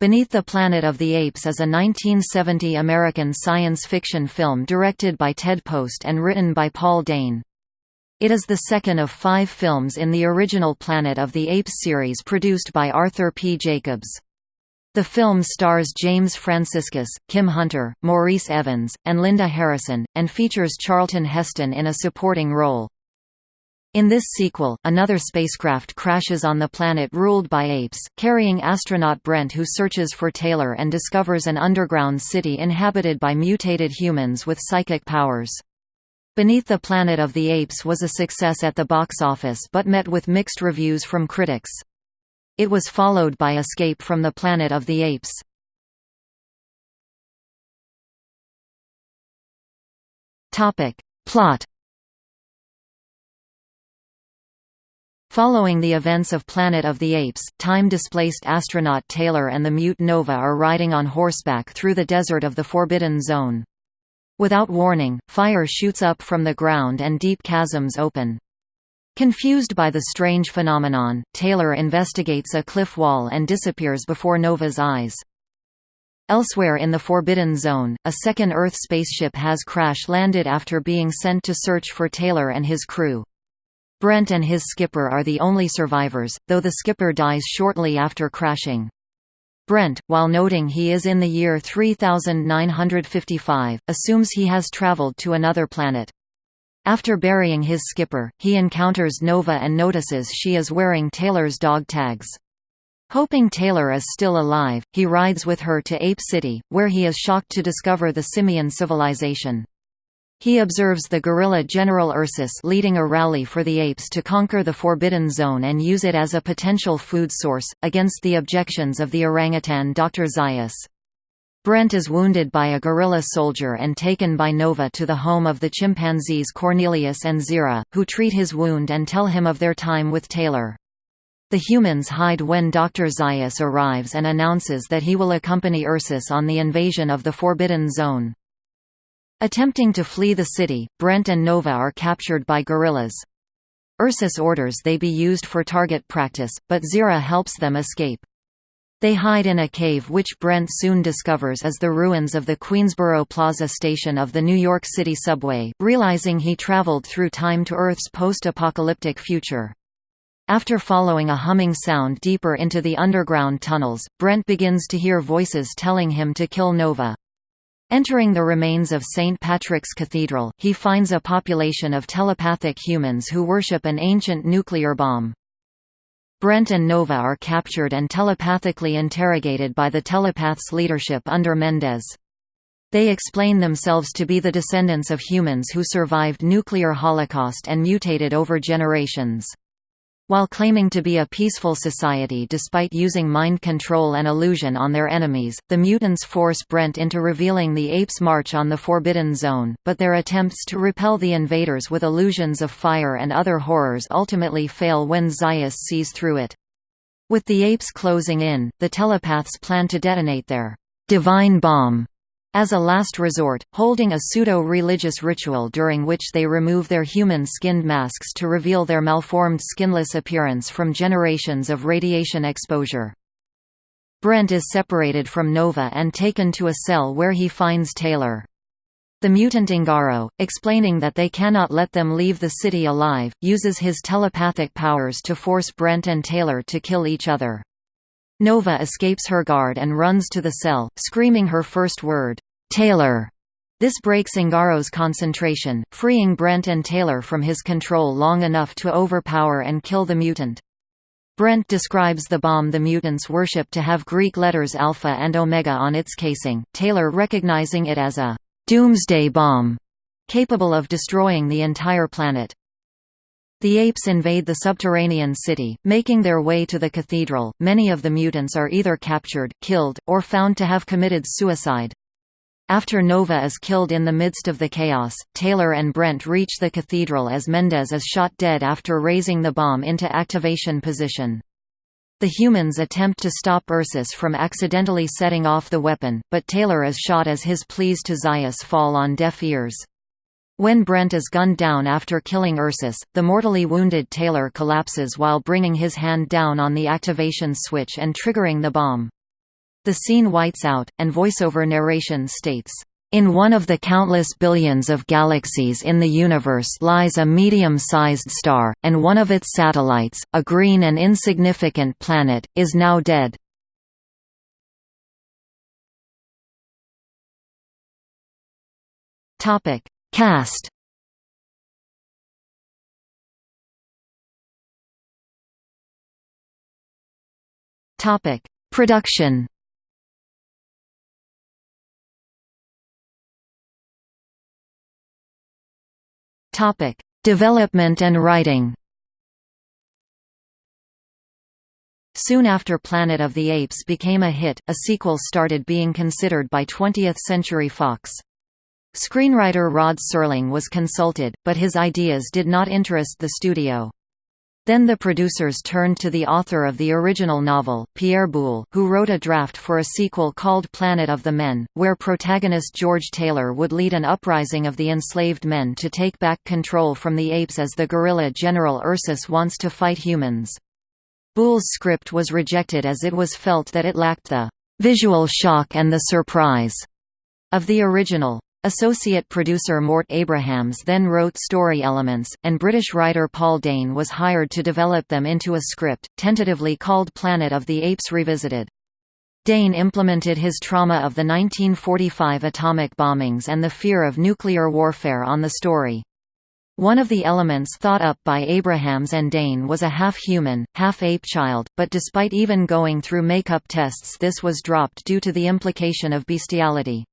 Beneath the Planet of the Apes is a 1970 American science fiction film directed by Ted Post and written by Paul Dehn. It is the second of five films in the original Planet of the Apes series produced by Arthur P. Jacobs. The film stars James Franciscus, Kim Hunter, Maurice Evans, and Linda Harrison, and features Charlton Heston in a supporting role. In this sequel, another spacecraft crashes on the planet ruled by apes, carrying astronaut Brent who searches for Taylor and discovers an underground city inhabited by mutated humans with psychic powers. Beneath the Planet of the Apes was a success at the box office but met with mixed reviews from critics. It was followed by Escape from the Planet of the Apes. Plot Following the events of Planet of the Apes, time-displaced astronaut Taylor and the mute Nova are riding on horseback through the desert of the Forbidden Zone. Without warning, fire shoots up from the ground and deep chasms open. Confused by the strange phenomenon, Taylor investigates a cliff wall and disappears before Nova's eyes. Elsewhere in the Forbidden Zone, a second Earth spaceship has crash-landed after being sent to search for Taylor and his crew. Brent and his skipper are the only survivors, though the skipper dies shortly after crashing. Brent, while noting he is in the year 3955, assumes he has traveled to another planet. After burying his skipper, he encounters Nova and notices she is wearing Taylor's dog tags. Hoping Taylor is still alive, he rides with her to Ape City, where he is shocked to discover the simian civilization. He observes the gorilla General Ursus leading a rally for the apes to conquer the Forbidden Zone and use it as a potential food source, against the objections of the orangutan Dr. Zaius. Brent is wounded by a gorilla soldier and taken by Nova to the home of the chimpanzees Cornelius and Zira, who treat his wound and tell him of their time with Taylor. The humans hide when Dr. Zaius arrives and announces that he will accompany Ursus on the invasion of the Forbidden Zone. Attempting to flee the city, Brent and Nova are captured by gorillas. Ursus orders they be used for target practice, but Zira helps them escape. They hide in a cave which Brent soon discovers is the ruins of the Queensboro Plaza station of the New York City subway, realizing he traveled through time to Earth's post-apocalyptic future. After following a humming sound deeper into the underground tunnels, Brent begins to hear voices telling him to kill Nova. Entering the remains of St. Patrick's Cathedral, he finds a population of telepathic humans who worship an ancient nuclear bomb. Brent and Nova are captured and telepathically interrogated by the telepath's leadership under Mendez. They explain themselves to be the descendants of humans who survived nuclear holocaust and mutated over generations. While claiming to be a peaceful society despite using mind control and illusion on their enemies, the mutants force Brent into revealing the apes' march on the Forbidden Zone, but their attempts to repel the invaders with illusions of fire and other horrors ultimately fail when Zaius sees through it. With the apes closing in, the telepaths plan to detonate their divine bomb as a last resort, holding a pseudo-religious ritual during which they remove their human-skinned masks to reveal their malformed skinless appearance from generations of radiation exposure. Brent is separated from Nova and taken to a cell where he finds Taylor. The mutant Ingaro, explaining that they cannot let them leave the city alive, uses his telepathic powers to force Brent and Taylor to kill each other. Nova escapes her guard and runs to the cell, screaming her first word, Taylor. This breaks Ingaro's concentration, freeing Brent and Taylor from his control long enough to overpower and kill the mutant. Brent describes the bomb the mutants worship to have Greek letters alpha and omega on its casing, Taylor recognizing it as a doomsday bomb, capable of destroying the entire planet. The apes invade the subterranean city, making their way to the cathedral. Many of the mutants are either captured, killed, or found to have committed suicide. After Nova is killed in the midst of the chaos, Taylor and Brent reach the cathedral as Mendez is shot dead after raising the bomb into activation position. The humans attempt to stop Ursus from accidentally setting off the weapon, but Taylor is shot as his pleas to Zaius fall on deaf ears. When Brent is gunned down after killing Ursus, the mortally wounded Taylor collapses while bringing his hand down on the activation switch and triggering the bomb. The scene whites out, and voiceover narration states, in one of the countless billions of galaxies in the universe lies a medium-sized star, and one of its satellites, a green and insignificant planet, is now dead. Cast Production Topic: Development and writing. Soon after Planet of the Apes became a hit, a sequel started being considered by 20th Century Fox. Screenwriter Rod Serling was consulted, but his ideas did not interest the studio. Then the producers turned to the author of the original novel, Pierre Boulle, who wrote a draft for a sequel called Planet of the Men, where protagonist George Taylor would lead an uprising of the enslaved men to take back control from the apes as the gorilla General Ursus wants to fight humans. Boulle's script was rejected as it was felt that it lacked the visual shock and the surprise of the original. Associate producer Mort Abrahams then wrote story elements, and British writer Paul Dehn was hired to develop them into a script, tentatively called Planet of the Apes Revisited. Dehn implemented his trauma of the 1945 atomic bombings and the fear of nuclear warfare on the story. One of the elements thought up by Abrahams and Dehn was a half-human, half-ape child, but despite even going through makeup tests this was dropped due to the implication of bestiality.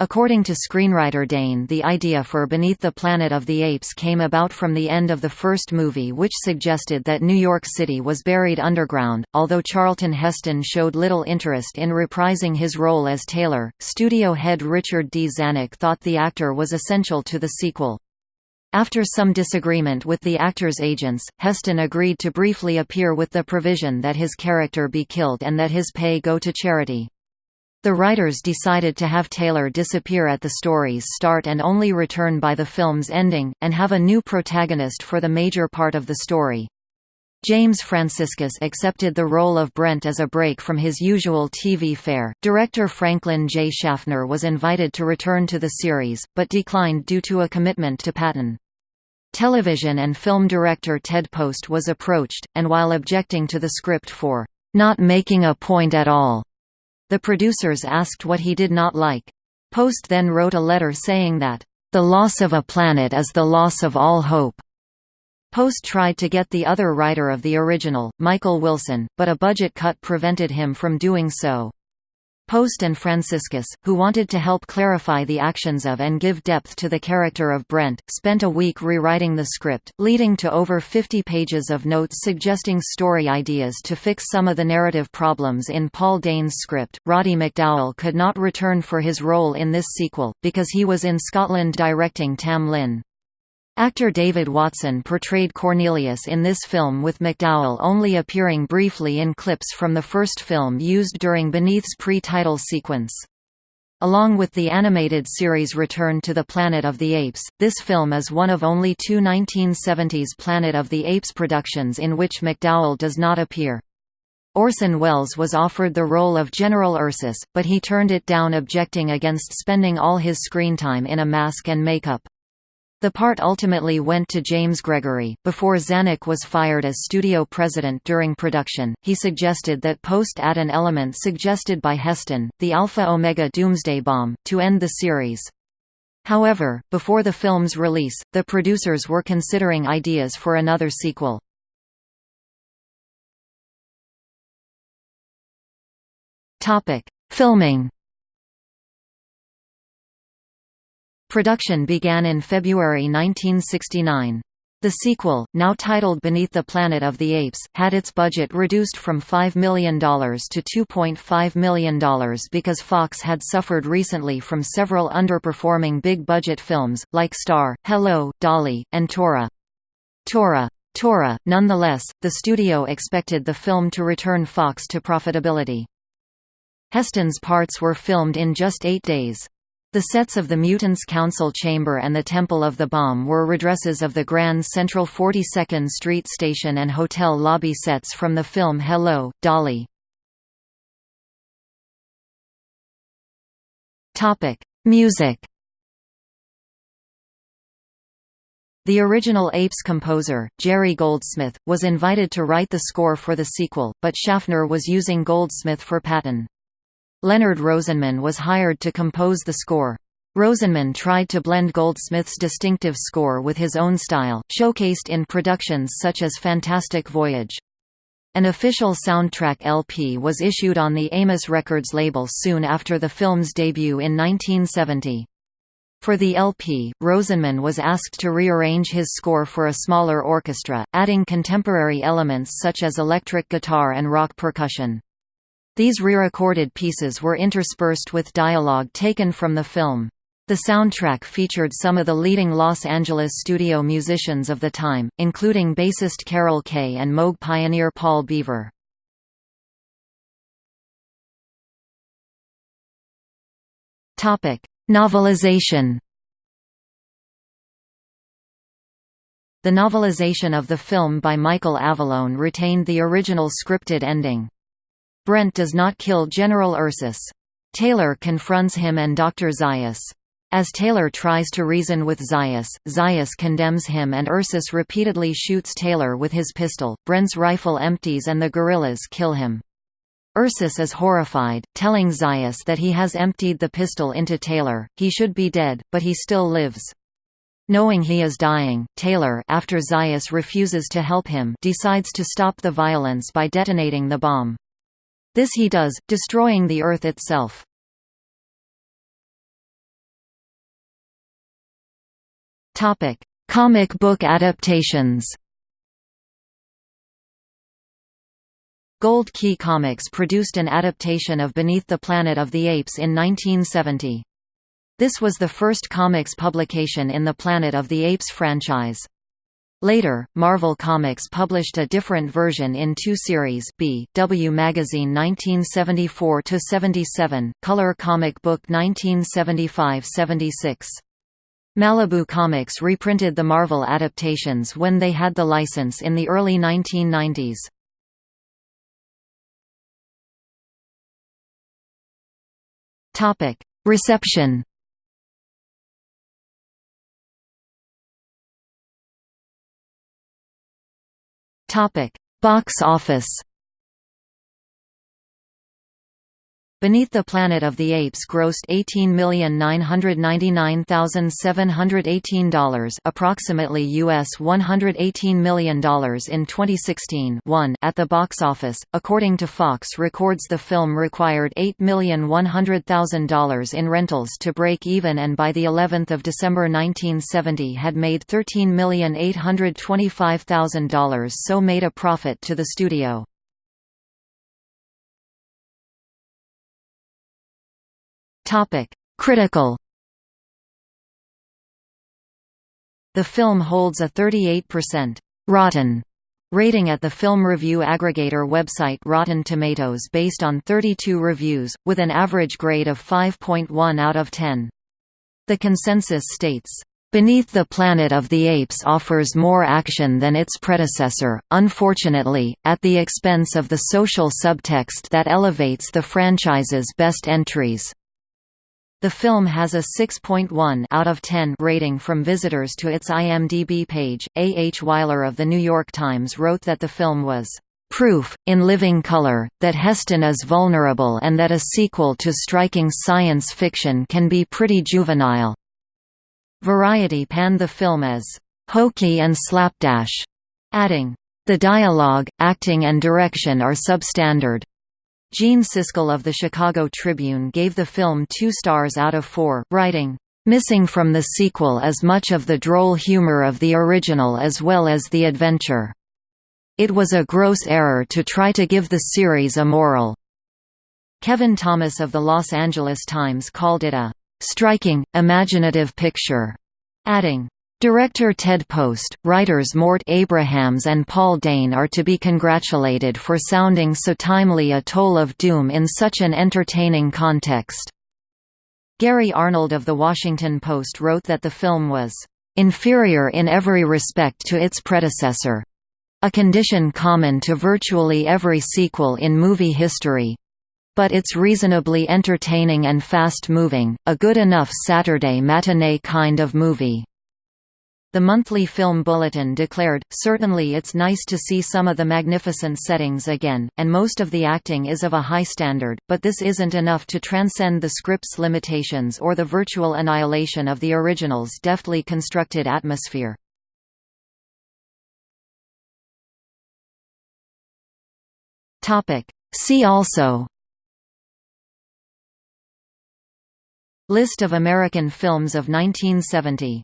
According to screenwriter Dehn the idea for Beneath the Planet of the Apes came about from the end of the first movie which suggested that New York City was buried underground. Although Charlton Heston showed little interest in reprising his role as Taylor, studio head Richard D. Zanuck thought the actor was essential to the sequel. After some disagreement with the actor's agents, Heston agreed to briefly appear with the provision that his character be killed and that his pay go to charity. The writers decided to have Taylor disappear at the story's start and only return by the film's ending, and have a new protagonist for the major part of the story. James Franciscus accepted the role of Brent as a break from his usual TV fare. Director Franklin J. Schaffner was invited to return to the series, but declined due to a commitment to Patton. Television and film director Ted Post was approached, and while objecting to the script for not making a point at all, the producers asked what he did not like. Post then wrote a letter saying that, "...the loss of a planet is the loss of all hope." Post tried to get the other writer of the original, Michael Wilson, but a budget cut prevented him from doing so. Post and Franciscus, who wanted to help clarify the actions of and give depth to the character of Brent, spent a week rewriting the script, leading to over 50 pages of notes suggesting story ideas to fix some of the narrative problems in Paul Dehn's script. Roddy McDowall could not return for his role in this sequel, because he was in Scotland directing Tam Lin. Actor David Watson portrayed Cornelius in this film with McDowall only appearing briefly in clips from the first film used during Beneath's pre-title sequence. Along with the animated series Return to the Planet of the Apes, this film is one of only two 1970s Planet of the Apes productions in which McDowall does not appear. Orson Welles was offered the role of General Ursus, but he turned it down objecting against spending all his screen time in a mask and makeup. The part ultimately went to James Gregory. Before Zanuck was fired as studio president during production, he suggested that Post add an element suggested by Heston, the Alpha Omega Doomsday Bomb, to end the series. However, before the film's release, the producers were considering ideas for another sequel. Filming Production began in February 1969. The sequel, now titled Beneath the Planet of the Apes, had its budget reduced from $5 million to $2.5 million because Fox had suffered recently from several underperforming big-budget films, like Star, Hello, Dolly, and Tora. Tora. Tora, nonetheless, the studio expected the film to return Fox to profitability. Heston's parts were filmed in just eight days. The sets of the Mutants Council Chamber and the Temple of the Bomb were redresses of the Grand Central 42nd Street station and hotel lobby sets from the film Hello, Dolly. Music The original Apes composer, Jerry Goldsmith, was invited to write the score for the sequel, but Schaffner was using Goldsmith for Patton. Leonard Rosenman was hired to compose the score. Rosenman tried to blend Goldsmith's distinctive score with his own style, showcased in productions such as Fantastic Voyage. An official soundtrack LP was issued on the Amos Records label soon after the film's debut in 1970. For the LP, Rosenman was asked to rearrange his score for a smaller orchestra, adding contemporary elements such as electric guitar and rock percussion. These re-recorded pieces were interspersed with dialogue taken from the film. The soundtrack featured some of the leading Los Angeles studio musicians of the time, including bassist Carol Kaye and Moog pioneer Paul Beaver. Novelization The novelization of the film by Michael Avallone retained the original scripted ending. Brent does not kill General Ursus. Taylor confronts him and Dr. Zaius. As Taylor tries to reason with Zaius, Zaius condemns him and Ursus repeatedly shoots Taylor with his pistol. Brent's rifle empties and the gorillas kill him. Ursus is horrified, telling Zaius that he has emptied the pistol into Taylor, he should be dead, but he still lives. Knowing he is dying, Taylor after Zaius refuses to help him decides to stop the violence by detonating the bomb. This he does, destroying the Earth itself. Topic: Comic book adaptations Gold Key Comics produced an adaptation of Beneath the Planet of the Apes in 1970. This was the first comics publication in the Planet of the Apes franchise. Later, Marvel Comics published a different version in two series B, W Magazine 1974–77, Color Comic Book 1975–76. Malibu Comics reprinted the Marvel adaptations when they had the license in the early 1990s. Topic: Reception. Topic: Box office. Beneath the Planet of the Apes grossed $18,999,718 approximately US $118 million in 2016 one at the box office. According to Fox Records the film required $8,100,000 in rentals to break even and by the 11th of December 1970 had made $13,825,000 so made a profit to the studio. Topic: Critical. The film holds a 38% rotten rating at the film review aggregator website Rotten Tomatoes based on 32 reviews, with an average grade of 5.1 out of 10. The consensus states, Beneath the Planet of the Apes offers more action than its predecessor, unfortunately, at the expense of the social subtext that elevates the franchise's best entries. The film has a 6.1 out of 10 rating from visitors to its IMDb page. A. H. Weiler of The New York Times wrote that the film was proof, in living color, that Heston is vulnerable and that a sequel to striking science fiction can be pretty juvenile. Variety panned the film as hokey and slapdash, adding, the dialogue, acting and direction are substandard. Gene Siskel of the Chicago Tribune gave the film two stars out of four, writing, "...missing from the sequel as much of the droll humor of the original as well as the adventure. It was a gross error to try to give the series a moral." Kevin Thomas of the Los Angeles Times called it a "...striking, imaginative picture," adding, Director Ted Post, writers Mort Abrahams and Paul Dehn are to be congratulated for sounding so timely a toll of doom in such an entertaining context. Gary Arnold of The Washington Post wrote that the film was inferior in every respect to its predecessor a condition common to virtually every sequel in movie history. but it's reasonably entertaining and fast-moving, a good enough Saturday matinee kind of movie." The monthly film bulletin declared, certainly it's nice to see some of the magnificent settings again, and most of the acting is of a high standard, but this isn't enough to transcend the script's limitations or the virtual annihilation of the original's deftly constructed atmosphere. See also. List of American films of 1970